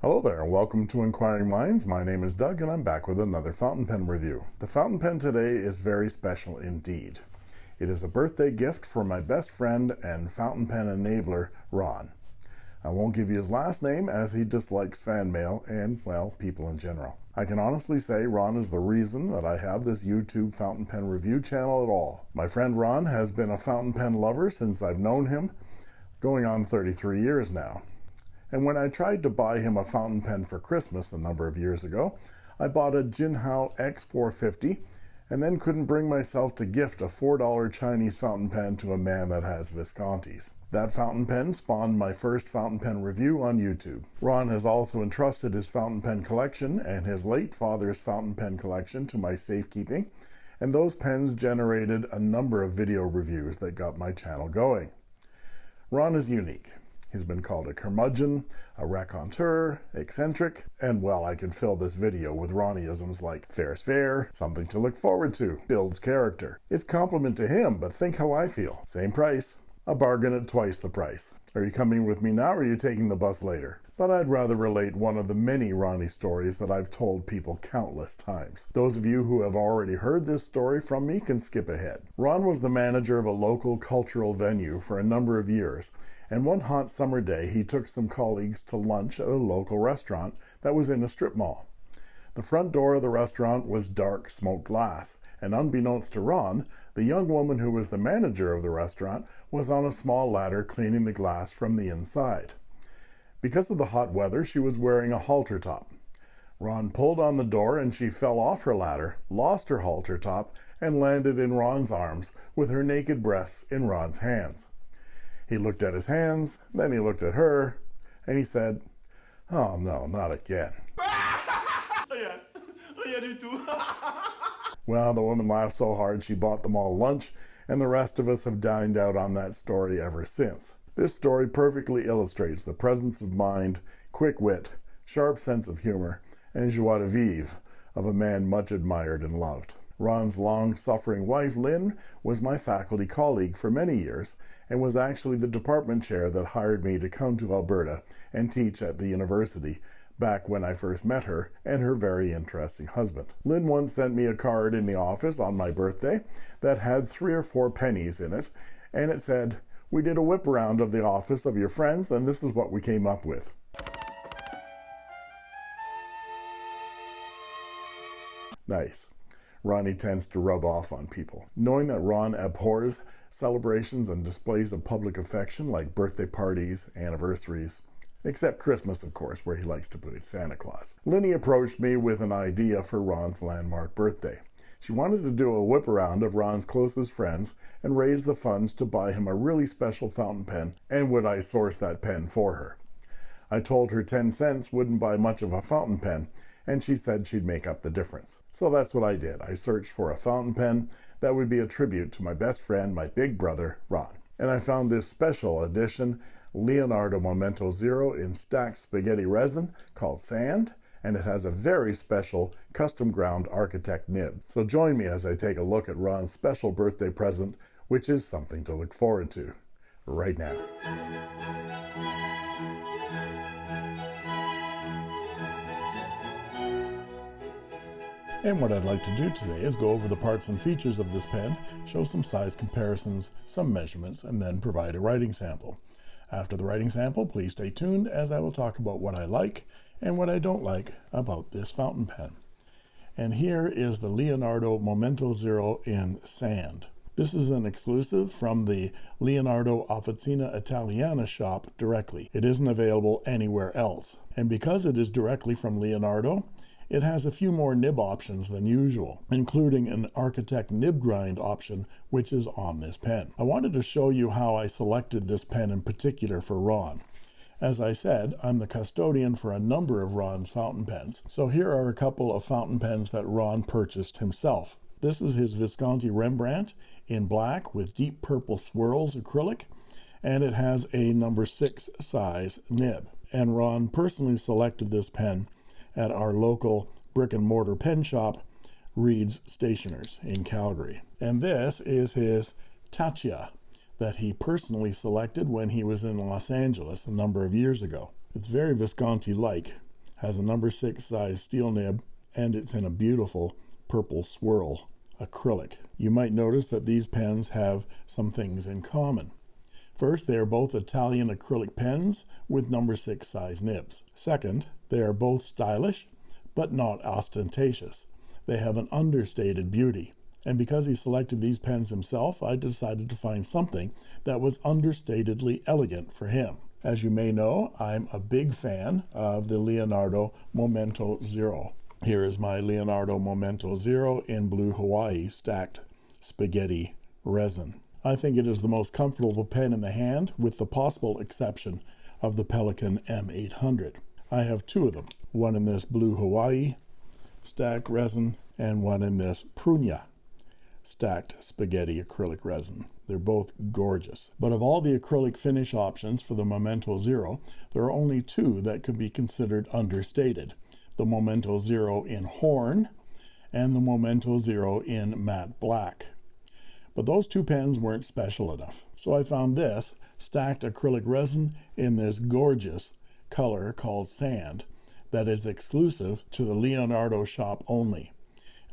Hello there, and welcome to Inquiring Minds. My name is Doug, and I'm back with another fountain pen review. The fountain pen today is very special indeed. It is a birthday gift for my best friend and fountain pen enabler, Ron. I won't give you his last name as he dislikes fan mail and, well, people in general. I can honestly say Ron is the reason that I have this YouTube fountain pen review channel at all. My friend Ron has been a fountain pen lover since I've known him, going on 33 years now. And when I tried to buy him a fountain pen for Christmas a number of years ago, I bought a Jinhao X450 and then couldn't bring myself to gift a $4 Chinese fountain pen to a man that has Viscontis. That fountain pen spawned my first fountain pen review on YouTube. Ron has also entrusted his fountain pen collection and his late father's fountain pen collection to my safekeeping, and those pens generated a number of video reviews that got my channel going. Ron is unique. He's been called a curmudgeon, a raconteur, eccentric, and well, I could fill this video with Ronnieisms like fair's fair, something to look forward to, builds character. It's compliment to him, but think how I feel. Same price. A bargain at twice the price. Are you coming with me now or are you taking the bus later? But I'd rather relate one of the many Ronnie stories that I've told people countless times. Those of you who have already heard this story from me can skip ahead. Ron was the manager of a local cultural venue for a number of years and one hot summer day he took some colleagues to lunch at a local restaurant that was in a strip mall. The front door of the restaurant was dark smoked glass, and unbeknownst to Ron, the young woman who was the manager of the restaurant was on a small ladder cleaning the glass from the inside. Because of the hot weather, she was wearing a halter top. Ron pulled on the door and she fell off her ladder, lost her halter top, and landed in Ron's arms with her naked breasts in Ron's hands. He looked at his hands, then he looked at her, and he said, Oh no, not again. Oh, oh, well, the woman laughed so hard she bought them all lunch, and the rest of us have dined out on that story ever since. This story perfectly illustrates the presence of mind, quick wit, sharp sense of humor, and joie de vivre of a man much admired and loved. Ron's long-suffering wife, Lynn, was my faculty colleague for many years and was actually the department chair that hired me to come to Alberta and teach at the university back when I first met her and her very interesting husband. Lynn once sent me a card in the office on my birthday that had three or four pennies in it, and it said, we did a whip around of the office of your friends, and this is what we came up with. Nice. Ronnie tends to rub off on people. Knowing that Ron abhors celebrations and displays of public affection like birthday parties, anniversaries, except Christmas, of course, where he likes to put Santa Claus. Linny approached me with an idea for Ron's landmark birthday. She wanted to do a whip around of Ron's closest friends and raise the funds to buy him a really special fountain pen, and would I source that pen for her. I told her 10 cents wouldn't buy much of a fountain pen, and she said she'd make up the difference. So that's what I did. I searched for a fountain pen that would be a tribute to my best friend, my big brother, Ron. And I found this special edition Leonardo Momento Zero in stacked spaghetti resin called Sand, and it has a very special custom ground architect nib. So join me as I take a look at Ron's special birthday present, which is something to look forward to right now. And what I'd like to do today is go over the parts and features of this pen, show some size comparisons, some measurements, and then provide a writing sample. After the writing sample, please stay tuned as I will talk about what I like and what I don't like about this fountain pen. And here is the Leonardo Momento Zero in sand. This is an exclusive from the Leonardo Officina Italiana shop directly. It isn't available anywhere else. And because it is directly from Leonardo, it has a few more nib options than usual, including an Architect nib grind option, which is on this pen. I wanted to show you how I selected this pen in particular for Ron. As I said, I'm the custodian for a number of Ron's fountain pens. So here are a couple of fountain pens that Ron purchased himself. This is his Visconti Rembrandt in black with deep purple swirls acrylic, and it has a number six size nib. And Ron personally selected this pen at our local brick and mortar pen shop, Reid's Stationers in Calgary. And this is his Taccia that he personally selected when he was in Los Angeles a number of years ago. It's very Visconti-like. has a number six size steel nib and it's in a beautiful purple swirl acrylic. You might notice that these pens have some things in common. First, they are both Italian acrylic pens with number six size nibs. Second, they are both stylish but not ostentatious. They have an understated beauty. And because he selected these pens himself, I decided to find something that was understatedly elegant for him. As you may know, I'm a big fan of the Leonardo Momento Zero. Here is my Leonardo Momento Zero in blue Hawaii stacked spaghetti resin. I think it is the most comfortable pen in the hand with the possible exception of the Pelikan M800. I have two of them, one in this blue Hawaii stacked resin and one in this Prunia stacked spaghetti acrylic resin. They're both gorgeous. But of all the acrylic finish options for the Momento Zero, there are only two that could be considered understated. The Momento Zero in horn and the Momento Zero in matte black. But those two pens weren't special enough. So I found this stacked acrylic resin in this gorgeous color called sand that is exclusive to the Leonardo shop only.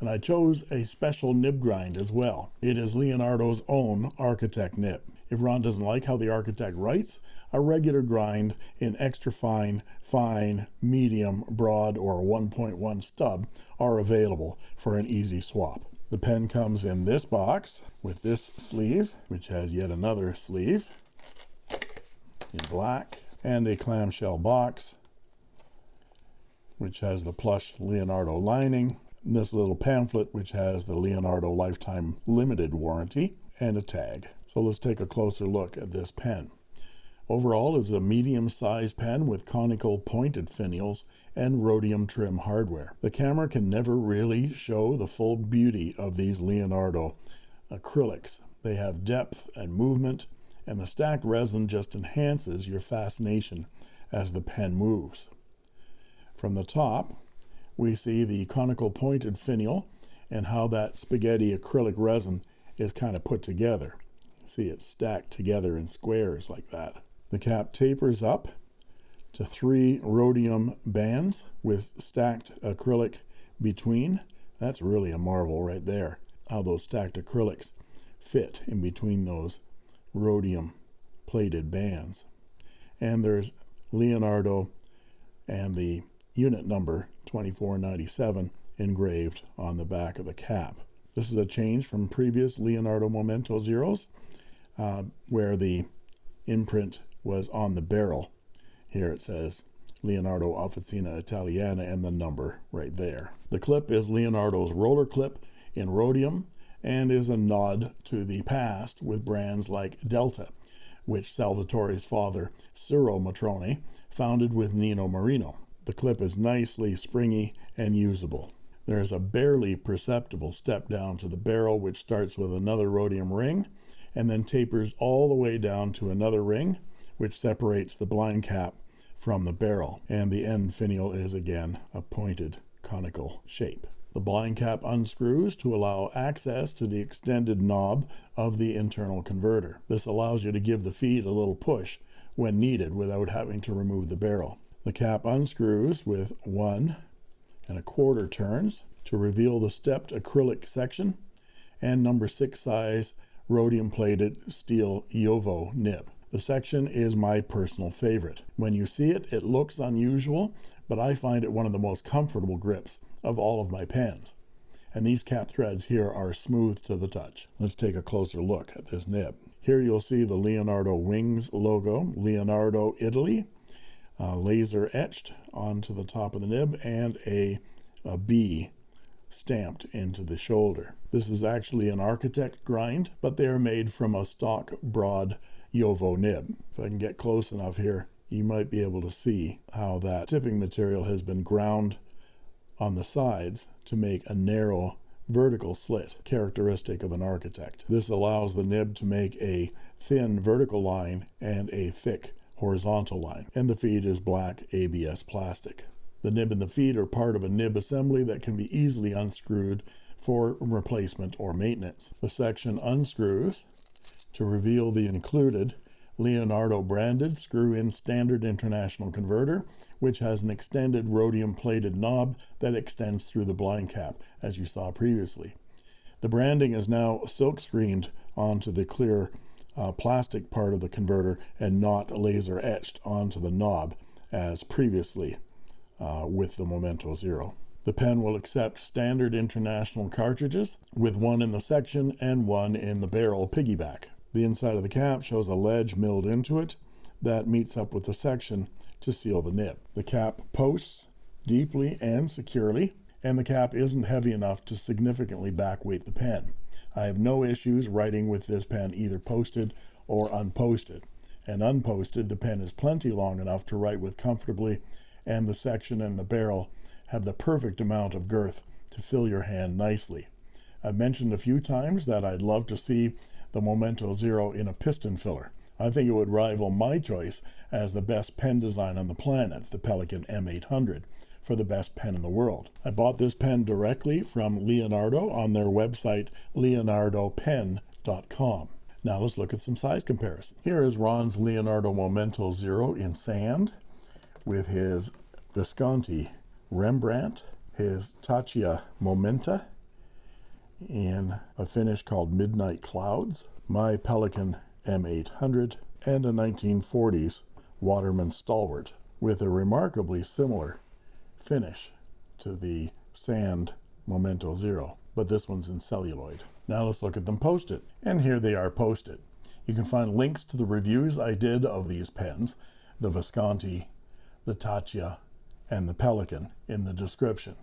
And I chose a special nib grind as well. It is Leonardo's own Architect nib. If Ron doesn't like how the Architect writes, a regular grind in extra fine, fine, medium, broad, or 1.1 stub are available for an easy swap. The pen comes in this box with this sleeve, which has yet another sleeve in black, and a clamshell box which has the plush Leonardo lining, this little pamphlet which has the Leonardo lifetime limited warranty, and a tag. So let's take a closer look at this pen. Overall, it's a medium-sized pen with conical pointed finials and rhodium trim hardware. The camera can never really show the full beauty of these Leonardo acrylics. They have depth and movement, and the stacked resin just enhances your fascination as the pen moves. From the top, we see the conical pointed finial and how that spaghetti acrylic resin is kind of put together. See it stacked together in squares like that. The cap tapers up to three rhodium bands with stacked acrylic between. That's really a marvel right there, how those stacked acrylics fit in between those rhodium plated bands. And there's Leonardo and the unit number 2497 engraved on the back of the cap. This is a change from previous Leonardo Momento Zeros uh, where the imprint was on the barrel. Here it says Leonardo Officina Italiana and the number right there. The clip is Leonardo's roller clip in rhodium and is a nod to the past with brands like Delta, which Salvatore's father, Ciro Matrone, founded with Nino Marino. The clip is nicely springy and usable. There is a barely perceptible step down to the barrel which starts with another rhodium ring and then tapers all the way down to another ring which separates the blind cap from the barrel and the end finial is again a pointed conical shape. The blind cap unscrews to allow access to the extended knob of the internal converter. This allows you to give the feed a little push when needed without having to remove the barrel. The cap unscrews with one and a quarter turns to reveal the stepped acrylic section and number six size rhodium plated steel JoWo nib. The section is my personal favorite. When you see it, it looks unusual, but I find it one of the most comfortable grips of all of my pens. And these cap threads here are smooth to the touch. Let's take a closer look at this nib. Here you'll see the Leonardo Wings logo, Leonardo Italy, uh, laser etched onto the top of the nib and a, a B stamped into the shoulder. This is actually an architect grind, but they are made from a stock broad JoWo nib. If I can get close enough here, you might be able to see how that tipping material has been ground on the sides to make a narrow vertical slit characteristic of an architect. This allows the nib to make a thin vertical line and a thick horizontal line, and the feed is black ABS plastic. The nib and the feed are part of a nib assembly that can be easily unscrewed for replacement or maintenance. The section unscrews to reveal the included Leonardo branded screw-in standard international converter which has an extended rhodium plated knob that extends through the blind cap as you saw previously the branding is now silk screened onto the clear uh, plastic part of the converter and not laser etched onto the knob as previously uh, with the Momento Zero. The pen will accept standard international cartridges with one in the section and one in the barrel piggyback. The inside of the cap shows a ledge milled into it that meets up with the section to seal the nib. The cap posts deeply and securely and the cap isn't heavy enough to significantly backweight the pen. I have no issues writing with this pen either posted or unposted. And unposted, the pen is plenty long enough to write with comfortably, and the section and the barrel have the perfect amount of girth to fill your hand nicely. I've mentioned a few times that I'd love to see the Momento Zero in a piston filler. I think it would rival my choice as the best pen design on the planet, the Pelikan M800 for the best pen in the world. I bought this pen directly from Leonardo on their website leonardopen.com. Now let's look at some size comparison. Here is Ron's Leonardo Momento Zero in sand with his Visconti Rembrandt, his Taccia Momenta in a finish called Midnight Clouds, my Pelikan M800, and a 1940s Waterman Stalwart with a remarkably similar finish to the sand Momento Zero, but this one's in celluloid. Now let's look at them posted. And here they are posted. You can find links to the reviews I did of these pens, the Visconti, the Taccia, and the Pelikan in the description.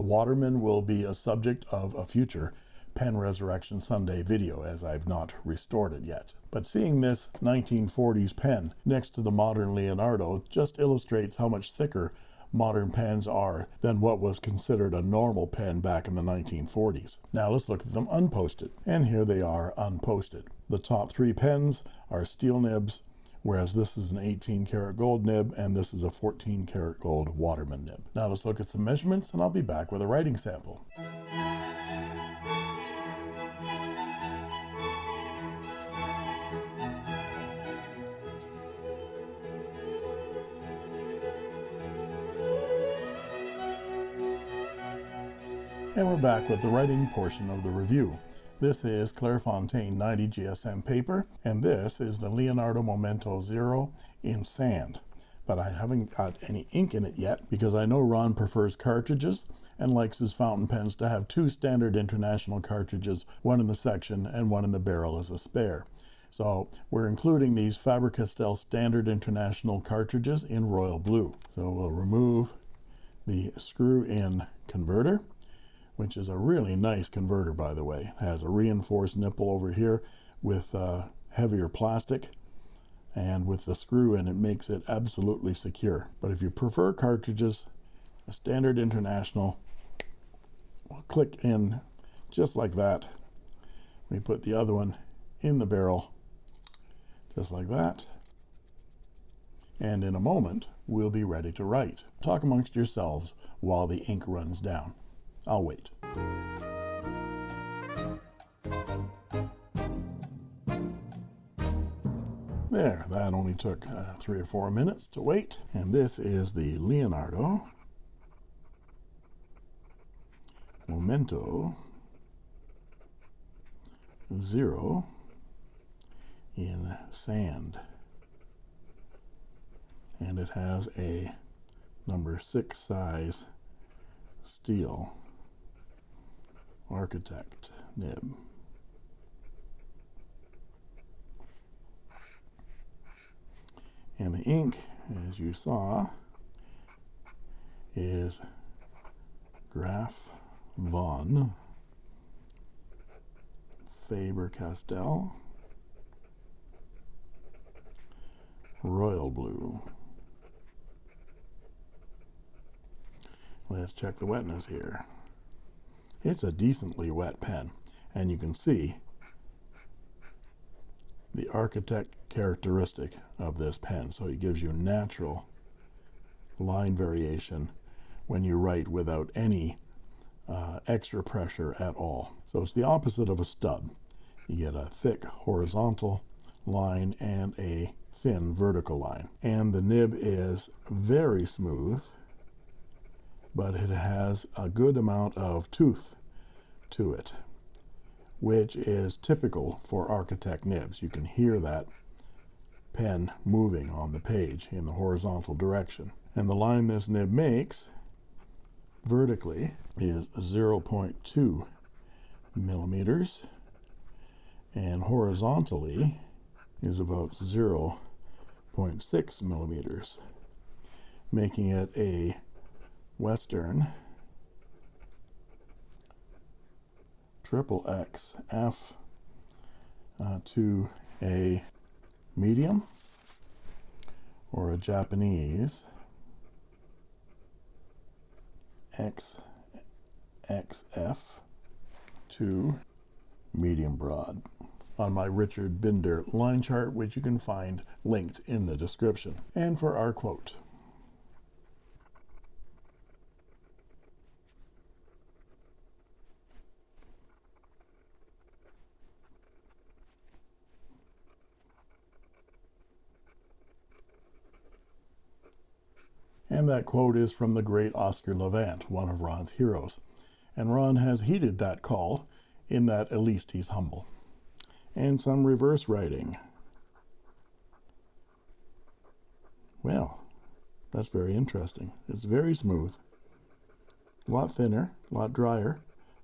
The Waterman will be a subject of a future Pen Resurrection Sunday video as I've not restored it yet. But seeing this 1940s pen next to the modern Leonardo just illustrates how much thicker modern pens are than what was considered a normal pen back in the 1940s. Now let's look at them unposted. And here they are unposted. The top three pens are steel nibs, whereas this is an 18 karat gold nib and this is a 14 karat gold Waterman nib. Now let's look at some measurements and I'll be back with a writing sample. And we're back with the writing portion of the review. This is Clairefontaine 90 GSM paper, and this is the Leonardo Momento Zero in sand. But I haven't got any ink in it yet because I know Ron prefers cartridges and likes his fountain pens to have two standard international cartridges, one in the section and one in the barrel as a spare. So we're including these Faber-Castell standard international cartridges in royal blue. So we'll remove the screw-in converter which is a really nice converter by the way. It has a reinforced nipple over here with uh, heavier plastic and with the screw in it makes it absolutely secure. But if you prefer cartridges a standard international will click in just like that. We put the other one in the barrel just like that. And in a moment we'll be ready to write. Talk amongst yourselves while the ink runs down I'll wait. There, that only took uh, three or four minutes to wait. And this is the Leonardo Momento Zero in sand. And it has a number six size steel architect nib. And the ink, as you saw, is Graf von Faber-Castell Royal Blue. Let's check the wetness here it's a decently wet pen and you can see the architect characteristic of this pen. So it gives you natural line variation when you write without any uh, extra pressure at all. So it's the opposite of a stub you get a thick horizontal line and a thin vertical line. And the nib is very smooth, but it has a good amount of tooth to it, which is typical for Architect nibs. You can hear that pen moving on the page in the horizontal direction. And the line this nib makes vertically is 0.2 millimeters and horizontally is about 0.6 millimeters making it a western triple X F uh, to a medium or a Japanese XXF to medium broad on my Richard Binder line chart, which you can find linked in the description. And for our quote. And that quote is from the great Oscar Levant, one of Ron's heroes. And Ron has heeded that call in that at least he's humble. And some reverse writing. Well, that's very interesting. It's very smooth. A lot thinner, a lot drier,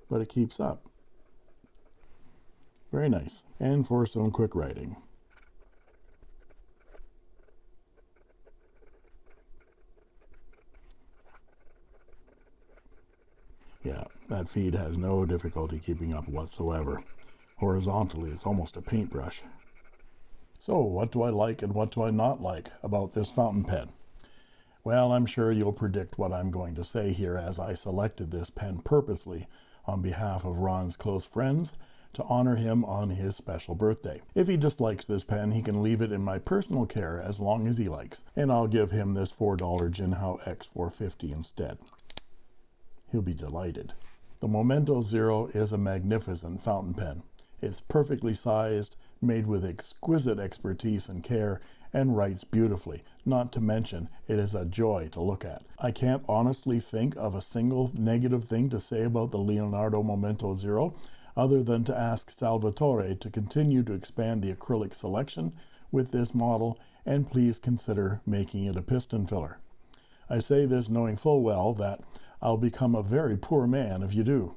but it keeps up. Very nice. And for some quick writing. Yeah, that feed has no difficulty keeping up whatsoever. Horizontally, it's almost a paintbrush. So, what do I like and what do I not like about this fountain pen? Well, I'm sure you'll predict what I'm going to say here as I selected this pen purposely on behalf of Ron's close friends to honor him on his special birthday. If he dislikes this pen, he can leave it in my personal care as long as he likes, and I'll give him this $4 Jinhao X450 instead. He'll be delighted. The Momento Zero is a magnificent fountain pen. It's perfectly sized, made with exquisite expertise and care, and writes beautifully. Not to mention, it is a joy to look at. I can't honestly think of a single negative thing to say about the Leonardo Momento Zero, other than to ask Salvatore to continue to expand the acrylic selection with this model, and please consider making it a piston filler. I say this knowing full well that I'll become a very poor man if you do.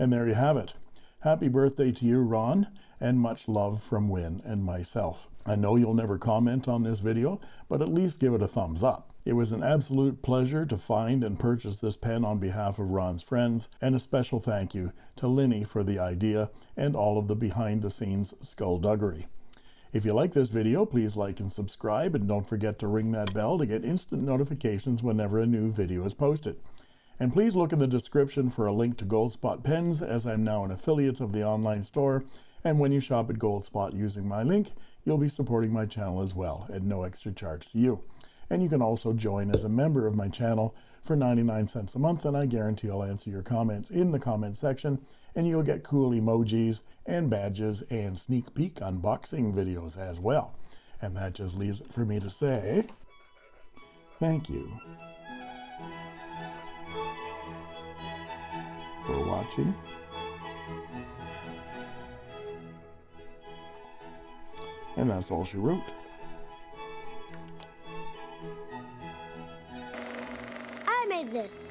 And there you have it. Happy birthday to you, Ron, and much love from Win and myself. I know you'll never comment on this video, but at least give it a thumbs up. It was an absolute pleasure to find and purchase this pen on behalf of Ron's friends, and a special thank you to Linny for the idea and all of the behind-the-scenes skullduggery. If you like this video, please like and subscribe, and don't forget to ring that bell to get instant notifications whenever a new video is posted. And please look in the description for a link to Goldspot pens as I'm now an affiliate of the online store. And when you shop at Goldspot using my link, you'll be supporting my channel as well at no extra charge to you. And you can also join as a member of my channel for 99 cents a month and I guarantee I'll answer your comments in the comment section and you'll get cool emojis and badges and sneak peek unboxing videos as well. And that just leaves it for me to say thank you. For watching. And that's all she wrote. I made this.